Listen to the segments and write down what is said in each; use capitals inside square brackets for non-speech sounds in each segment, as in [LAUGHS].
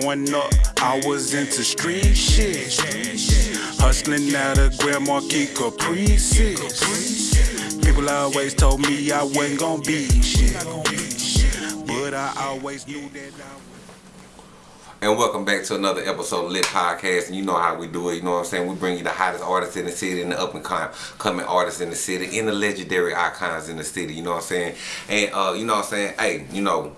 Growing up, I was into street shit. Hustling out of Grand Marquis Caprices. People always told me I wasn't gonna be shit. But I always knew that I was. And welcome back to another episode of Lit Podcast. And you know how we do it. You know what I'm saying? We bring you the hottest artists in the city and the up and coming artists in the city and the legendary icons in the city. You know what I'm saying? And uh, you know what I'm saying? Hey, you know,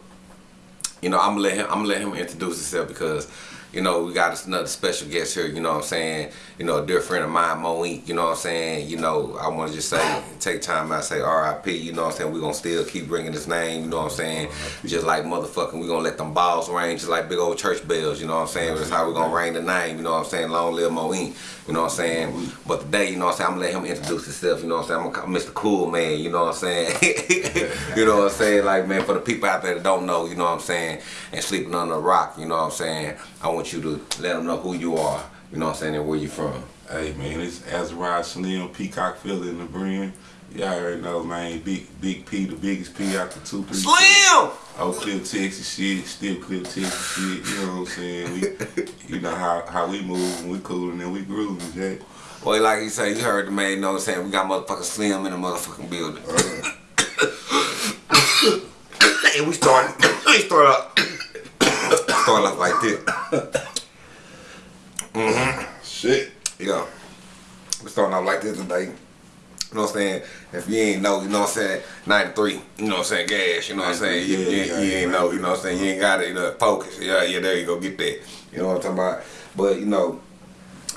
you know, I'm gonna let him. I'm gonna let him introduce himself because you know, we got another special guest here, you know what I'm saying? You know, a dear friend of mine, Moink, you know what I'm saying? You know, I want to just say, take time out, say RIP, you know what I'm saying? We're going to still keep bringing his name, you know what I'm saying? Just like motherfucking, we're going to let them balls ring just like big old church bells, you know what I'm saying? That's how we're going to ring the name, you know what I'm saying? Long live Moink, you know what I'm saying? But today, you know what I'm saying? I'm going to let him introduce himself, you know what I'm saying? I'm Mr. Cool Man, you know what I'm saying? you know what I'm saying? Like, man, for the people out there that don't know, you know what I'm saying? And sleeping under a rock, you know what I'm saying? I want you to let them know who you are, you know what I'm saying, and where you from. Hey man, it's Azariah Slim, Peacock Philly in the brand. Y'all already know, man. Big Big P, the biggest P out the two three. Slim. Oh, Clip Texas shit, still Clip Texas shit. You know what I'm saying? We, [LAUGHS] you know how how we move and we cool and then we grooving, Jack. Well, like you say, you heard the man. You know what I'm saying? We got motherfucking Slim in the motherfucking building. Uh. [COUGHS] [COUGHS] and we start. [COUGHS] We start off like this. [LAUGHS] Mm-hmm. Shit. Yeah. We're starting off like this today. You know what I'm saying? If you ain't know, you know what I'm saying, 93, you know what I'm saying, gas, you know what I'm saying? You, Yeah, you, yeah, you ain't know, you know what I'm saying? You ain't got it, you know, focus. Yeah, yeah, there you go, get that. You know what I'm talking about? But, you know,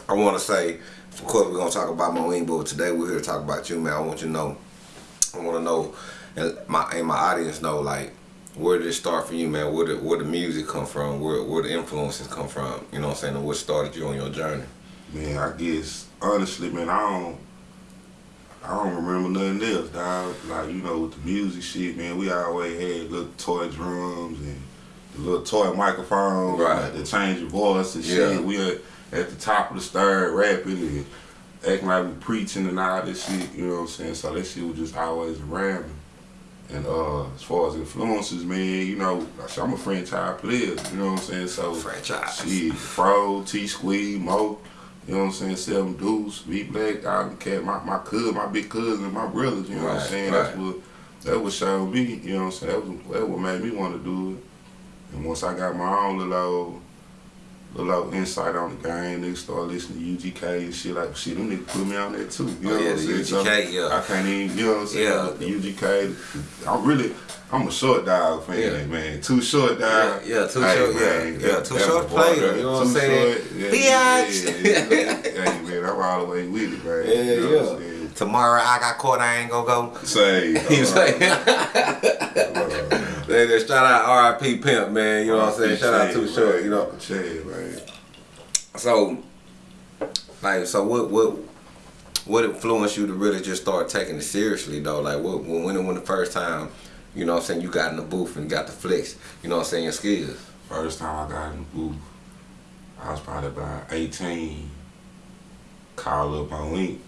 I want to say, of course, we're going to talk about Moeen, but today we're here to talk about you, man. I want you to know, I want to know, and my, and my audience know, like, where did it start for you, man? Where did, where the music come from? Where, where the influences come from? You know what I'm saying? And what started you on your journey? Man, I guess honestly, man, I don't I don't remember nothing else, dog. Like, you know, with the music shit, man, we always had little toy drums and the little toy microphones, Right. like to change your voice and Yeah. shit. We at, at the top of the stir rapping and acting like we preaching and all this shit, you know what I'm saying? So that shit was just always around. And uh, as far as influences, man, you know, I'm a franchise player, you know what I'm saying? So Franchise. Shit, Fro, T Squeeze, Mo, you know what I'm saying? Seven Deuce, V Black, them cat, my my cousin, my big cousin, my brothers, you know what I'm saying? right. That's what that what showed me, you know what I'm saying? That was that what made me want to do it. And once I got my own little old, little insight on the game, niggas start listening to UGK and shit like shit. Them niggas put me on that too. You oh, know Oh, yeah, what I'm saying? So yeah. I can't even, you know what I'm saying? Yeah. The UGK. I'm really, I'm a short dog fan, Yeah. man. Too short Yeah, dog. yeah, too Hey, short, yeah, man, yeah, that- too short player, you know what I'm saying? short, yeah, Biatch. Yeah, yeah, hey, man, I'm all the way with it, man. Yeah, you know yeah. Tomorrow I got caught, I ain't gonna go. Say, You say, They just shout out RIP Pimp, man. You know what I'm saying? Shout out Too Short, you know. Man. So, like, so what, what, what influenced you to really just start taking it seriously though? Like, what, when, when, when the first time, you know what I'm saying, you got in the booth and got the flex, you know what I'm saying, your skills. First time I got in the booth, I was probably about 18. Call up my link.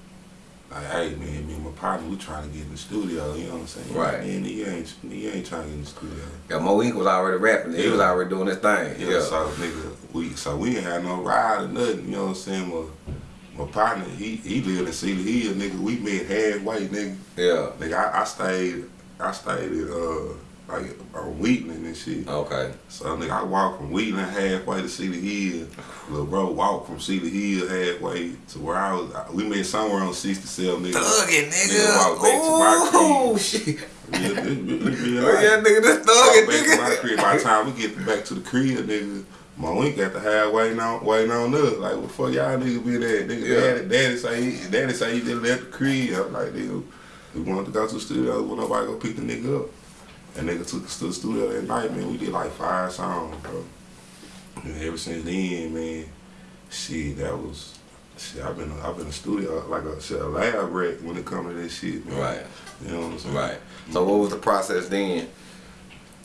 Like, hey man, me and my partner, we trying to get in the studio, you know what I'm saying? Right. And he ain't, he ain't trying to get in the studio. Yeah, Mo Ink was already rapping. He was already doing his thing. Yeah, Yeah. so nigga, we so we ain't had no ride or nothing, you know what I'm saying? My, my partner, he he lived in Cedar Hill, nigga. We met halfway, nigga. Yeah. Nigga, I, I stayed, I stayed at uh like on Wheatland and shit. Okay. So nigga, I walked from Wheatland halfway to Cedar Hill. Little bro walked from Cedar Hill halfway to where I was. We met somewhere on 67, nigga. Thugging, Nigga nigga. walk back to my Oh, crib. shit. Yeah, Oh, yeah, nigga, this Walk thugging, back to my nigga. crib. By the time we get back to the crib, nigga, my wink at the waiting on waiting on us. Like, what the fuck y'all nigga be there? Nigga, Yeah. daddy, daddy say he, daddy say he just left the crib. I'm like, nigga, we wanted to go to the studio. When nobody go pick the nigga up. And nigga took us to the studio that night, man. We did like five songs, bro. And ever since then, man, shit, that was. Shit, I've been I've been in a studio like a, shit, a lab rat when it comes to this shit, man. Right. You know what I'm saying? Right. So what was the process then?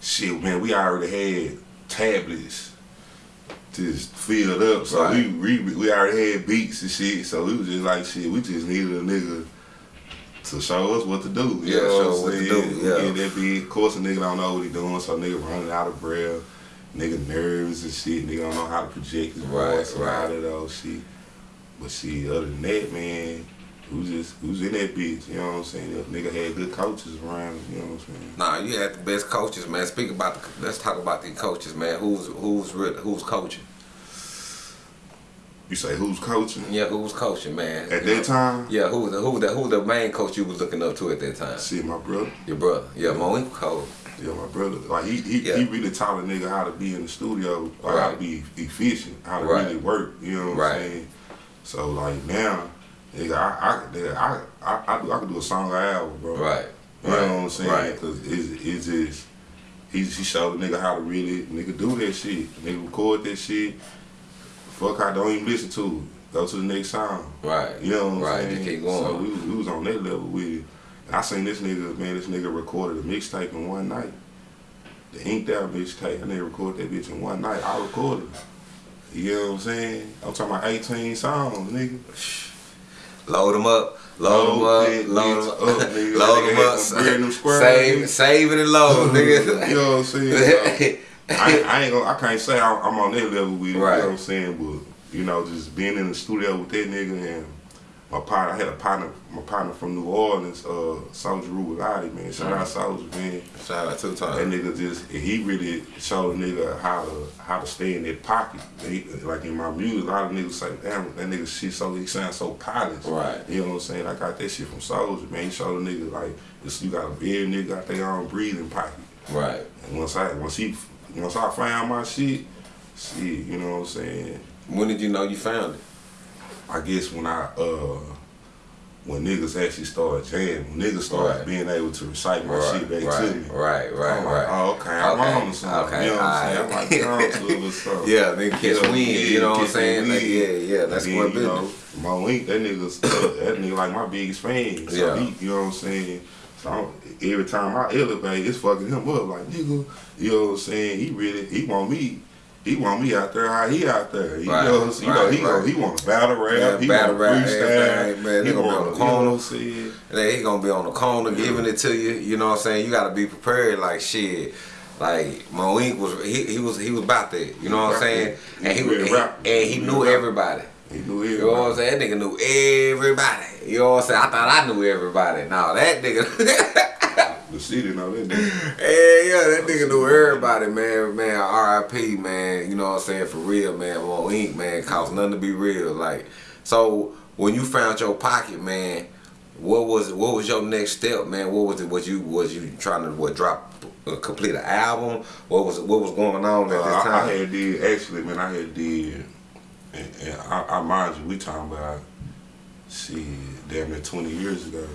shit, man, we already had tablets just filled up. So Right. we, we we already had beats and shit. So we was just like shit, we just needed a nigga to show us what to do. You Yeah, know show what what to do, yeah. And that beat. Of course a nigga don't know what he doing, so nigga running out of breath. nigga nervous and shit. Nigga don't know how to project his Right, voice and all right. that old shit. But see, other than that, man, who's just who's in that bitch? You know what I'm saying? If nigga had good coaches around, you know what I'm saying? Nah, you had the best coaches, man. Speak about the. Let's talk about the coaches, man. Who's who's who's coaching? You say who's coaching Yeah, who's coaching, man? at You know? that time? Yeah, who the who the who the main coach you was looking up to at that time? See, my brother. Your brother. Yeah, Moe coach. Yeah, my brother. Like he he, Yeah. he really taught a nigga how to be in the studio, like how to be efficient, how to Right. really work. You know what Right. I'm saying? So like now, nigga, I I nigga, I I, I, do, I could do a song or album, bro. Right. You know what I'm saying? Right. Cause it's, it's just he he showed a nigga how to really nigga do that shit. Nigga record that shit. Fuck, I don't even listen to it. Go to the next song. Right. You know what I'm right. saying? Just keep going. So we, was- we was on that level with it. And I seen this nigga, man, this nigga recorded a mixtape in one night. The Inked Out mixtape. I nigga recorded that bitch in one night. I recorded it. You know what I'm saying? I'm talking about 18 songs, nigga. Load them up. Load them up. Load them up, [LAUGHS] nigga. Load them up. some bread in them Save, save it and load, nigga. [LAUGHS] you know what I'm saying? [LAUGHS] I, I ain't gonna, I can't say I'm, I'm on that level with Right. you know what I'm saying? But, you know, just being in the studio with that nigga and my partner, I had a partner, my partner from New Orleans, uh, Soldier Rubalati, man. Shout out Soldier, man. Shout out two That nigga just, he really showed a nigga how to how to stay in that pocket. He, like in my music, a lot of niggas say, damn, that nigga shit so, he sounds so polished. Right. You know what I'm saying? I got that shit from Soldier, man. He showed a nigga like, you got a very nigga got their own breathing pocket. Right. And once I once he once I found my shit, shit, you know what I'm saying? When did you know you found it? I guess when I uh when niggas actually started jamming, when niggas started Right. being able to recite my Right. shit back right. to me. Right. Right. I'm right. like, oh, okay, I'm Okay, on to something. okay, you know what I'm saying? I'm like, on to something. Yeah, they catch Yeah, wind. yeah, you know what I'm saying? Like, yeah, yeah. That's what then, you know, my link, that nigga's [COUGHS] that nigga like my biggest fan. So Yeah. he, you know what I'm saying? So I'm, every time I elevate, it's fucking him up. Like nigga, you know what I'm saying? He really he want me. He want me out there how he out there. He Right, know, I'm you know, right, he, gonna- right. he want to battle rap. Yeah, he battle want rap, freestyle. everything, man. He They gonna be on the you know corner. what I'm saying? And then he gonna be on the corner giving it to you. You know what I'm saying? You gotta be prepared. Like shit. Like Moink was he, he was he was about that. You know what I'm saying? He And he was was real rap. and he He knew everybody. He knew You know what I'm saying? That nigga knew everybody. You know what I'm saying? I thought I knew everybody. No, that nigga. [LAUGHS] The city know that nigga. Hey, yeah, that nigga knew everybody, man. Man, R.I.P. Man. You know what I'm saying? For real, man. Mo Ink, man, cost nothing to be real. Like, so when you found your pocket, man, what was what was your next step, man? What was it? Was you was you trying to what drop uh, complete an album? What was what was going on at Uh, this I, I had did actually, man. I had did, and, and I, I mind you, we talking about shit, damn near twenty years ago.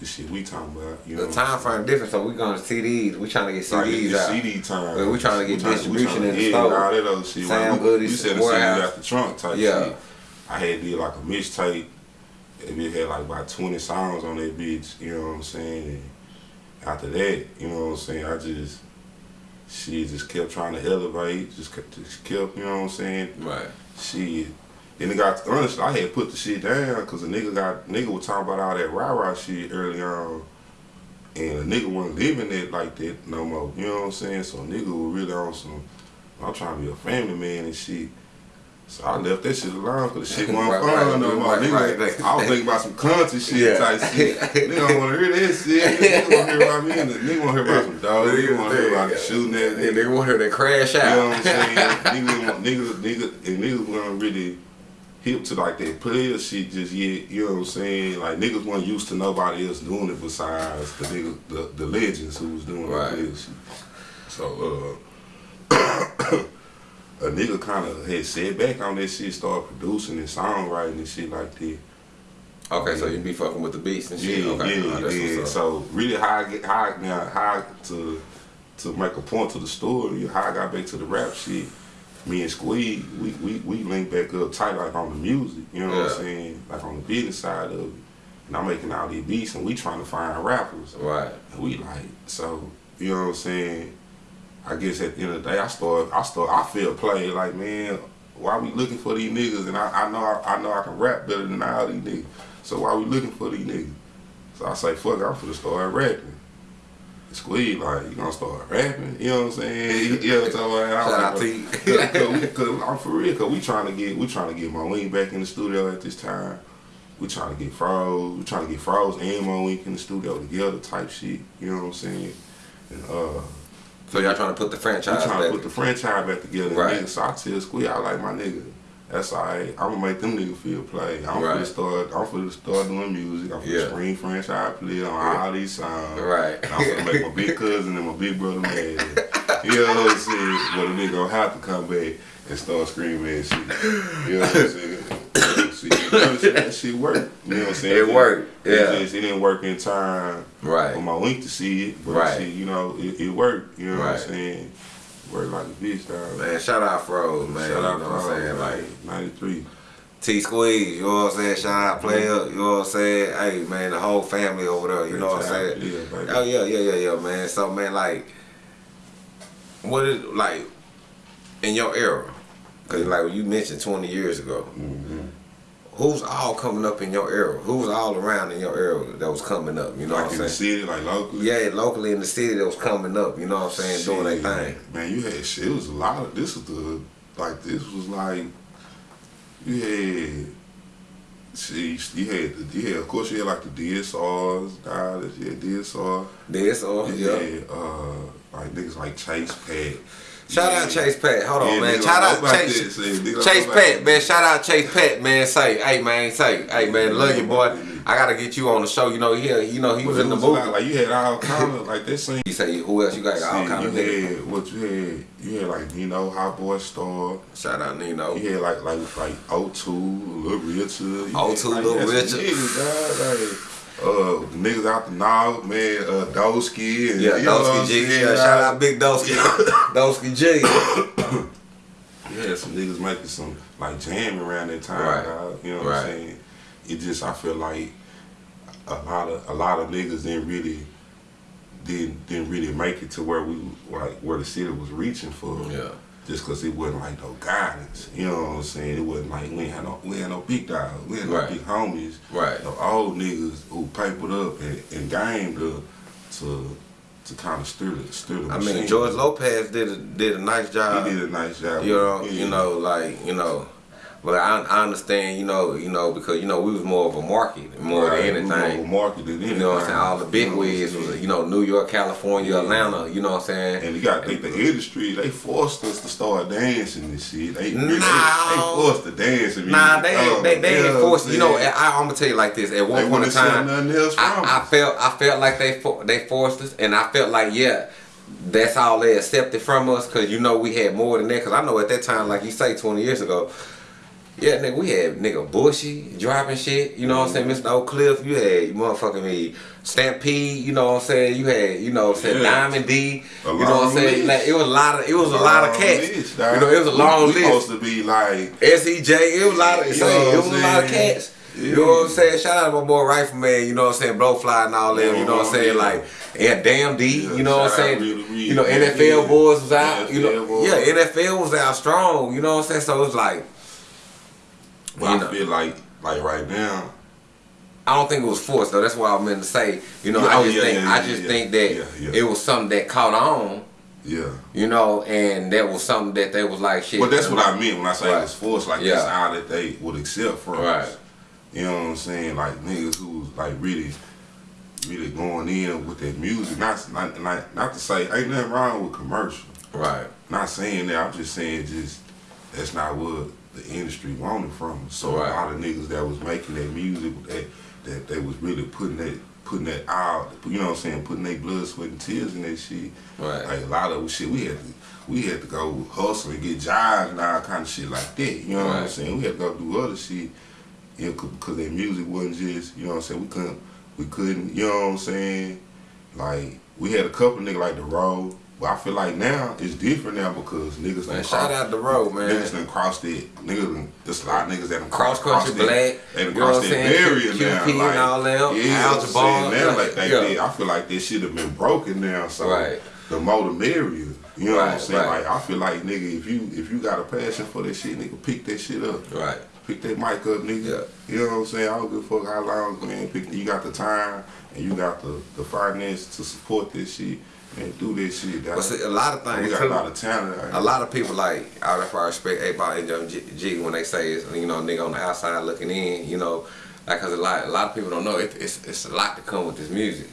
The shit we talking about, you know. the time frame different, so we going to CDs. We trying to get CDs out. CD time. We tryna get tryna- distribution tryna- in the store. all that other shit. Sam Like, we- Goody's You said the warehouse. out the trunk type Yeah. shit. I had did like a mixtape. and It had like about twenty songs on that bitch. You know what I'm saying? And after that, you know what I'm saying? I just she just kept trying to elevate. Just kept, just kept you know what I'm saying? Right. Shit. Then it got honestly, I had put the shit down because the nigga got nigga was talking about all that rah rah shit early on, and the nigga wasn't living it like that no more. You know what I'm saying? So nigga was really on some. I'm trying to be a family man and shit. So I left that shit alone because the shit [LAUGHS] wasn't Right, fun right, no more. right, nigga, right. I was thinking about some country [LAUGHS] shit Yeah. type shit. nigga don't want to hear that shit. [LAUGHS] Nigga want to hear about me. Nigga want to hear about some dogs. Nigga want to hear about the shooting that And they want her to crash out. you know what I'm saying? [LAUGHS] niggas, niggas, niggas, and niggas weren't really hip to like that player shit just yet. You know what I'm saying? Like niggas weren't used to nobody else doing it besides the niggas, the, the legends who was doing Right. that player shit. So uh, [COUGHS] a nigga kind of had set back on that shit, started producing and songwriting and shit like that. Okay, so you be fucking with the beats and shit. Yeah, okay, yeah, oh, that's yeah. So really, how I get how I, now how to to make a point to the story, how I got back to the rap shit. Me and Squeed, we we we linked back up tight like on the music. You know what I'm saying? Like on the business side of it. And I'm making all these beats, and we trying to find rappers. Right. And we like so. You know what I'm saying? I guess at the end of the day, I start I start I feel play like man. Why we looking for these niggas? And I, I know I, I know I can rap better than all these niggas. So why we looking for these niggas? So I say, fuck, I'm finna start rapping. Squeeze, like, you gonna start rapping? You know what I'm saying? You know what I'm talking about? I Shout out to you. [LAUGHS] Cause, cause, we- cause I'm for real, cause we trying to get we trying to get Moeen back in the studio at this time. We trying to get Froze, we trying to get Froze and Moeen in the studio together type shit. You know what I'm saying? And uh So y'all trying to put the franchise we trying to put the franchise back together. Right. Nigga, so I tell Squeeze, I like my nigga. That's alright. I'm gonna make them niggas feel play. I'm Right. finna start. I'm finna start doing music. I'm finna Yeah. screen franchise play on all these songs. Right. And I'm finna make my big [LAUGHS] cousin and my big brother mad. You know what I'm saying? But a nigga gonna have to come back and start screaming and shit. You know what I'm saying? [LAUGHS] See, that shit- that shit work. You know what I'm saying? It worked, It yeah. just- it didn't work in time Right. for my link to see it. But Right. see, you know, it, it worked. You know what I'm saying? Like a bitch, dog. Man, shout out Froze, man. Shout out you know what I'm saying? for Like, 93. T Squeeze, you know what I'm saying? Shout out player, you know what I'm saying? Hey man, the whole family over there, you know what I'm saying? Yeah. Oh yeah, yeah, yeah, yeah, man. So man, like, what is like in your era? Cause like you mentioned 20 years ago, Mm-hmm. Who's all coming up in your era? Who's all around in your era that was coming up? You know Like what I'm the saying? city, like locally. Yeah, locally in the city that was coming up. You know what I'm saying? Doing their thing. Man, you had shit. It was a lot of this was the like this was like you had see you had the you had of course you had like the DSRs, you had DSR. Or yeah. had uh like niggas like Chase Pat. Shout Yeah. out Chase Pat. Hold on, Yeah, man. Shout out Chase. this, see, nigga don't Chase Pat, man. Shout out Chase Pat, man. Say, hey, man. Say, hey, man. Love you, boy. I gotta get you on the show. You know, he, you know, he But was in the was a lot. Like you had all kind of like this same. You say who else? You got all kind you of niggas. had what you had. You had like Nino, Hot Boy Star. Shout out Nino. You had like like like O2, Lil Richard. You O2, had, like, Lil Richard. Like, uh, niggas out the north, man, uh, Dosky and Yeah, you know what G. Yeah, shout out Big Dosky. [COUGHS] Dosky G. [COUGHS] yeah, some niggas making some like jamming around that time, Right. dog. You know what Right. I'm saying? It just I feel like a lot of a lot of niggas didn't really didn't didn't really make it to where we like where the city was reaching for. Yeah. Just cause it wasn't like no guidance, you know what I'm saying? It wasn't like we ain't had no we had no big dogs, we had no Right. big homies, Right. no old niggas who papered up and, and gamed to to to kind of stir the stir the I machine. mean, George Lopez did a, did a nice job. he did a nice job. You know, Yeah. you know, like you know, but I, I understand, you know, you know, because you know we was more of a market more Right, than we anything. more market than You know what I'm saying? All the big You know what I'm wigs was, you know, New York, California, Yeah. Atlanta. You know what I'm saying? And you got to think the industry, they forced us to start dancing and shit. They, they, they, forced to dance. and Nah, they ain't, they, they you know forced. You I'm know. I, I'm gonna tell you like this. At one They point in time, I, I felt I felt like they for, they forced us, and I felt like yeah, that's all they accepted from us. Cause you know we had more than that. Cause I know at that time, like you say, 20 years ago. Yeah, nigga, we had nigga Bushy dropping shit. You know what I'm saying, Mm-hmm. Mr. Oak Cliff. You had motherfucking me Stampede. You know what I'm saying. You had you know what I'm saying Yeah. Diamond D. A you know what I'm saying. Like, it was a lot of it was a lot of cats. list, you know, it was a long we list. supposed to be like, SEJ, it was a lot of You know it was a lot of cats. You know what I'm saying? Shout out to my boy Rifleman, you know what I'm saying, Blowfly and all them, you know what I'm saying? Yeah. Like and Damn D, Yeah, you know what I'm saying? You know, NFL yeah. boys was out, you know. Boys. Yeah, NFL was out strong, you know what I'm saying? So it's like but You I know. feel like, like right now, I don't think it was forced though. That's what I meant to say. You know, Yeah, I oh, just yeah, think yeah, I just think that it was something that caught on, yeah. you know, and that was something that they was like shit. But that's what uh, I meant when I say Right. it was forced. Like Yeah. that's all that they would accept from Right. us. You know what I'm saying? Like niggas who's like really, really going in with that music. Not not not, not to say ain't nothing wrong with commercial. Right. Not saying that. I'm just saying just that's not what the industry wanted from us. So Right. a lot of niggas that was making that music that that they was really putting that putting that out. You know what I'm saying? Putting their blood, sweat, and tears in that shit. Right. Like a lot of shit, we had to we had to go hustle and get jobs and all kind of shit like that. You know what I'm saying? We had to go do other shit. You know, because their music wasn't just. You know what I'm saying? We couldn't. We couldn't. You know what I'm saying? Like we had a couple niggas like the road. But I feel like now it's different now because niggas Man, done shout crossed- out the road, man. Niggas done crossed it. Niggas done, there's a lot of niggas that done Cross crossed country it. black, They done you know what crossed that barrier QP now. and like, all them, Yeah, I'm saying now like, like they yeah. did. I feel like this shit have been broken now. So Right. the more the merrier. You know what I'm saying? right. Like I feel like nigga, if you if you got a passion for that shit, nigga, pick that shit up. Right. Pick that mic up, nigga. Yeah. You know what I'm saying? I don't give a fuck how long, man. Pick, you got the time and you got the, the finance to support this shit and do this shit. But see, a lot of things. we got a lot of talent. out A lot of people like out of I respect and Young G, G when they say it's you know nigga on the outside looking in, you know, like cause a lot a lot of people don't know it, it's it's a lot to come with this music.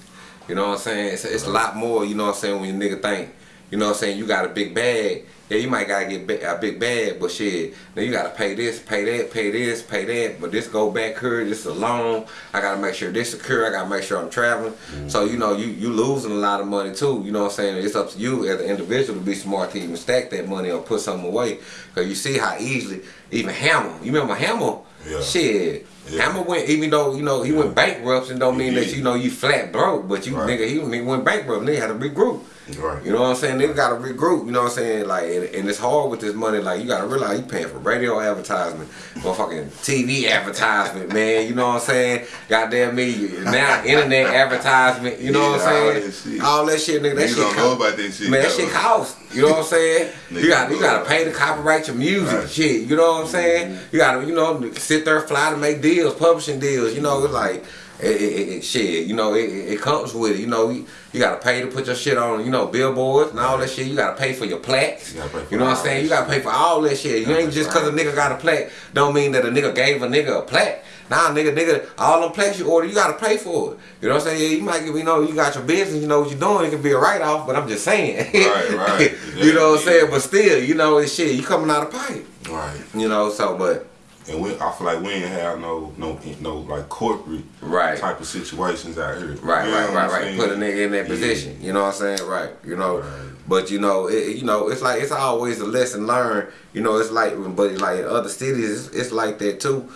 You know what I'm saying? It's, it's a lot more. You know what I'm saying? When you nigga think, you know what I'm saying? You got a big bag. Yeah, you might gotta get a big bag, but shit, then you gotta pay this, pay that, pay this, pay that. But this go back here, this is a loan. I gotta make sure this secure. I gotta make sure I'm traveling. Mm-hmm. So you know, you you losing a lot of money too. You know what I'm saying? It's up to you as an individual to be smart to even stack that money or put something away. Cause you see how easily even Hammer. You remember Hammer? Yeah. Shit. Yeah. Hammer went, even though you know he went bankrupt, and don't mean that you know you flat broke, but you Right. nigga he, he went bankrupt. Nigga had to regroup. Right. You know what I'm saying? Nigga gotta regroup. You know what I'm saying? Like, and, and it's hard with this money. Like, you gotta realize you paying for radio advertisement, motherfucking TV advertisement, man. You know what I'm saying? Goddamn me, now [LAUGHS] internet advertisement. You know what I'm saying? All that shit, nigga. That Niggas shit. don't know about that shit. Man, that shit costs. You know what I'm saying? you [LAUGHS] got you gotta pay that. to copyright your music, Right. shit. You know what I'm saying? Mm-hmm. You gotta, you know, sit there, fly to make deals, publishing deals. You know, it's like. It, it, it, it- shit, you know, it, it comes with it. You know, you, you gotta pay to put your shit on, you know, billboards and all that shit. You gotta pay for your plaques. You for You know what I'm saying? You gotta pay for all that shit. You ain't just cause a nigga got a plaque, don't mean that a nigga gave a nigga a plaque. Nah, nigga, nigga, all them plaques you order, you gotta pay for it. You know what I'm saying? Yeah, you might, you know, you got your business, you know what you're doing. It can be a write off, but I'm just saying. Right, right. [LAUGHS] you know what I'm saying? But still, you know, it's shit. You coming out of pipe. Right. You know, so but And we, I feel like we ain't have no, no, no like corporate Right. type of situations out here. Right, You know right, right, right. Put a nigga in that Yeah. position. You know what I'm saying? Right. You know, Right. but you know, it, you know, it's like it's always a lesson learned. You know, it's like, but like in other cities, it's, it's like that too.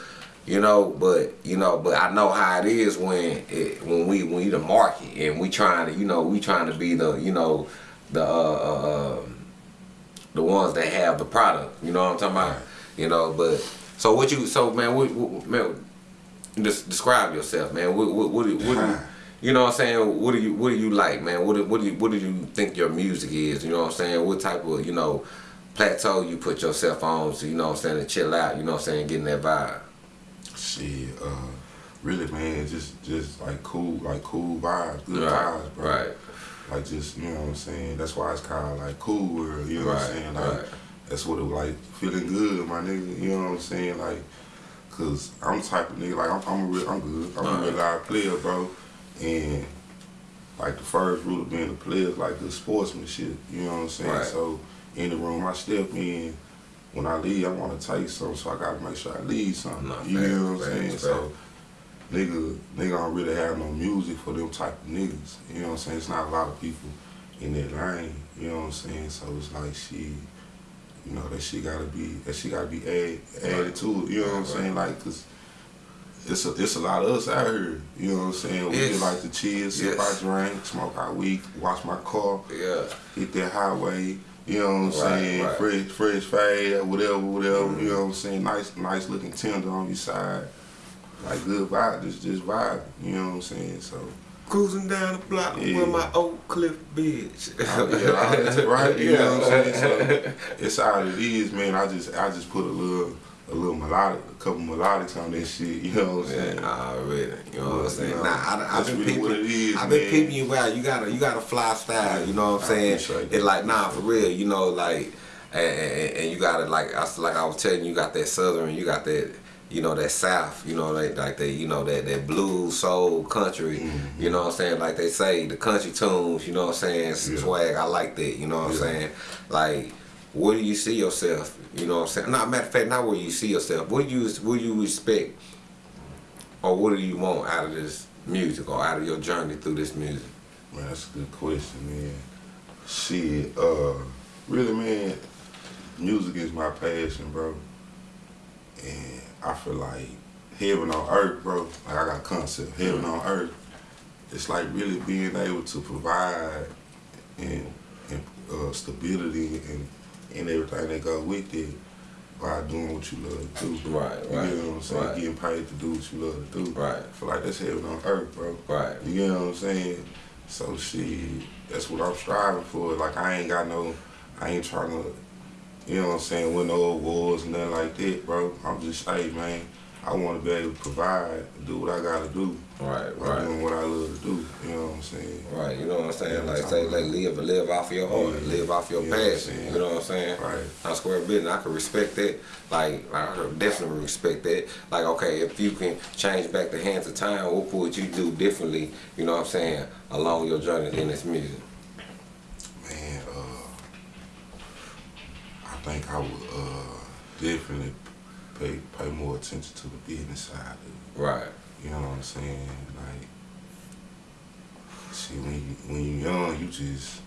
You know, but you know, but I know how it is when it, when we when we the market and we trying to, you know, we trying to be the, you know, the uh, uh um, the ones that have the product. You know what I'm talking about? Right. You know, but so what you so man, what, what man, just describe yourself, man. What what what, do- what you, [LAUGHS] you know what I'm saying? What do you what do you like, man? What do, what do you what do you think your music is? You know what I'm saying? What type of you know plateau you put yourself on? So you know what I'm saying to chill out. You know what I'm saying? Getting that vibe. Shit, uh, really, man, just just like cool, like cool vibes, good Right, vibes, bro. right. Like just you know what I'm saying. That's why it's kind of like cool world. You know what I'm saying? Like right. That's what it was like feeling good, my nigga. You know what I'm saying? Like, cause I'm the type of nigga like I'm I'm a real I'm good. I'm a real live player, bro. And like the first rule of being a player is like good sportsmanship. You know what I'm saying? Right. So in the room I step in. When I leave, I want to take something, so I gotta make sure I leave something. No, you know what I'm saying? So nigga, nigga don't really have no music for them type of niggas. You know what I'm saying? It's not a lot of people in that lane. You know what I'm saying? So it's like she, you know, that shit gotta be that shit gotta be add, added to it. You know what I'm saying? Like, cause it's a, it's a lot of us out here. You know what I'm saying? We Yes. like to chill, sip Yes. our drink, smoke our weed, wash my car, Yeah. hit that highway. You know what I'm Right, saying? right. Fresh, fresh fade, whatever, whatever. You mm-hmm. know what I'm saying? Nice, nice looking tender on your side. Like good vibe, just just vibe. You know what I'm saying? So Cruising down the block Yeah. with my Oak Cliff bitch. [LAUGHS] Yeah, all right. [LAUGHS] You know what I'm saying? So it's how it is, man. I just I just put a little a little melodic, a couple melodics on that shit. You know what I'm saying? Yeah, already. You know what I'm saying? Yeah. Nah, I, I've been really peeping. what it is, I've been man. peeping you out. You got a you got a fly style. You know what I'm saying? appreciate that. It's like nah, for real. You know, like and, and, and you got it like I like I was telling you, you got that southern, you got that. You know that South, you know like like they, you know that that blues soul country, Mm-hmm. you know what I'm saying. Like they say, the country tunes, you know what I'm saying. Yeah. Swag, I like that. You know what I'm saying. Like, where do you see yourself? You know what I'm saying. Not matter of fact, not where you see yourself. What do you what you respect or what do you want out of this music or out of your journey through this music? Man, that's a good question, man. Shit, uh, really, man, music is my passion, bro. And I feel like heaven on earth, bro. Like I got a concept, heaven on earth. It's like really being able to provide and, and uh, stability and and everything that goes with it by doing what you love to do. Right, You right, get what I'm saying? right. Getting paid to do what you love to do. Right. I feel like that's heaven on earth, bro. Right. You know what I'm saying? So shit, that's what I'm striving for. Like I ain't got no I ain't trying to, you know what I'm saying, win no awards and nothing like that, bro. I'm just, hey, man, I want to be able to provide, do what I got to do. Right, right. doing what I love to do, you know what I'm saying? Right, you know what I'm saying? Yeah, Like say, like live, live off your heart, Yeah. live off your You know I'm passion. saying? You know what I'm saying? Right. I square business. I can respect that. Like, I definitely respect that. Like, okay, if you can change back the hands of time, what would you do differently? You know what I'm saying? Along your journey in this music. Man, uh, I think I would uh, definitely pay pay more attention to the business side of it. Right. You know what I'm saying? Like, see, when you when you young, you just